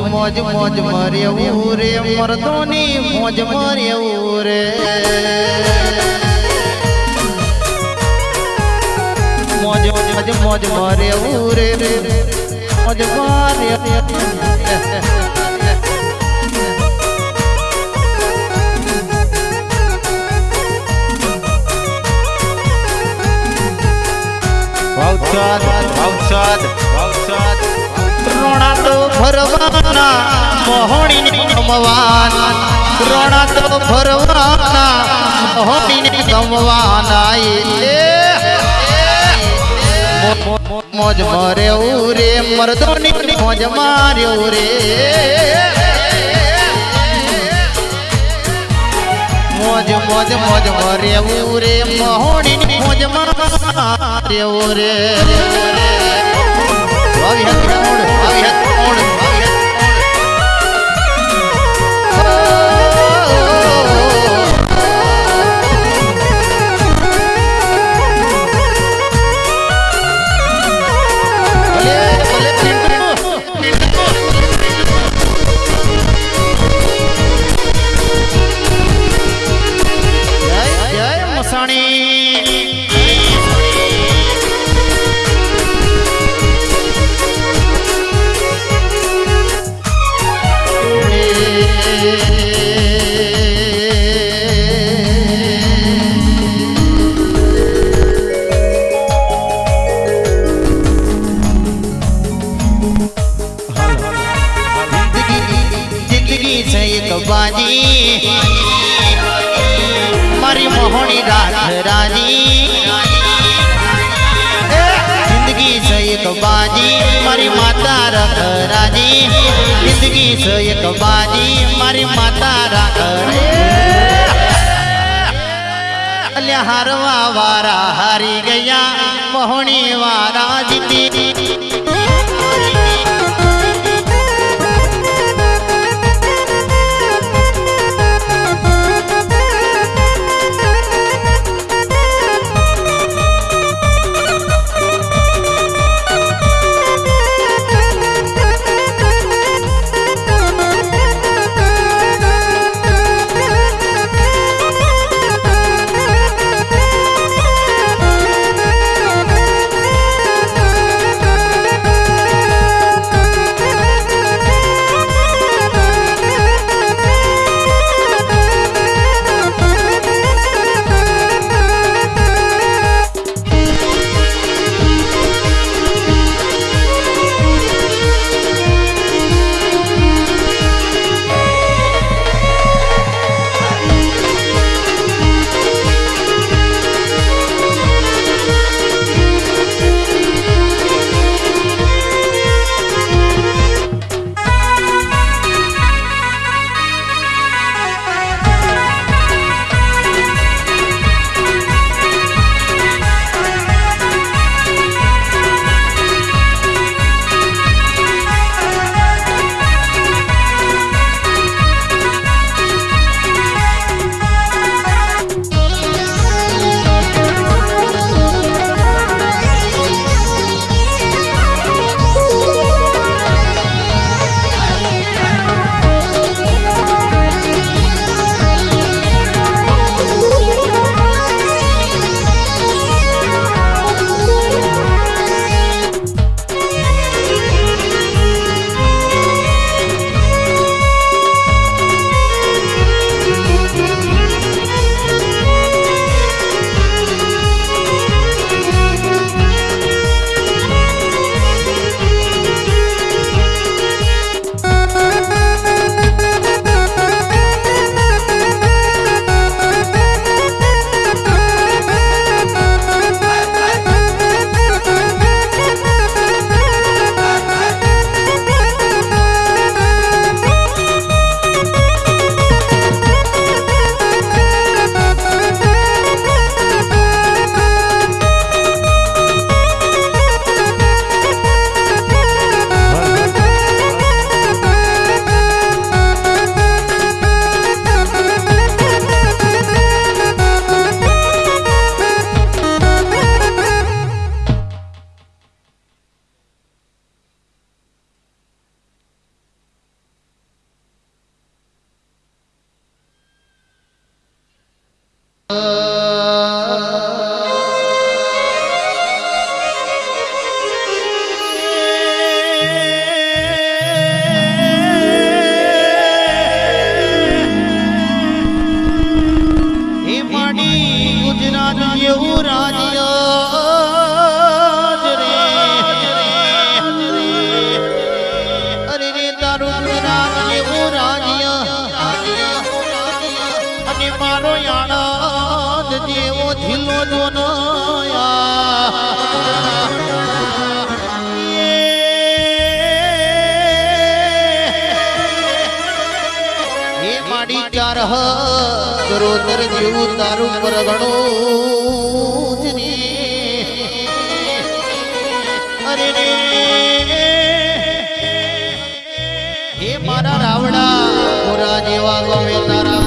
મોજ મોજ મરેવું રે મરદોની મોજ મરેવું રે મોજ મોજ મોજ મરેવું રે મોજ મરે ભાવસાદ ભાવસાદ ભાવસાદ રોણા તો ફરવાના મોહણી ગમવાના રોણા તો ફરવાના મોહણી ગમવાના એ મો- મો- મોજ મર્યો રે, મરદોની મોજ માર્યો રે. મોજ મોજ મોજ મર્યો રે મોહણી મોજ માર્યો રે. મસાણી જિંદગી છે એક બાજી મારી મોહણી રાત રાજી જિંદગી છે એક બાજી મારી માતા રખ રાજી જિંદગી છે એક બાજી મારી માતા રાખ અલ્યા હારવા વારા હારી ગયા મોહણી ગુજરાત જેવું રાજ્ય આણંદ ઢીલો જોનો માડી ચાર કરોતર જેવું તારું પરગણું અરે રે. હે મારા રાવડા, મોરા જેવા ગમે તારા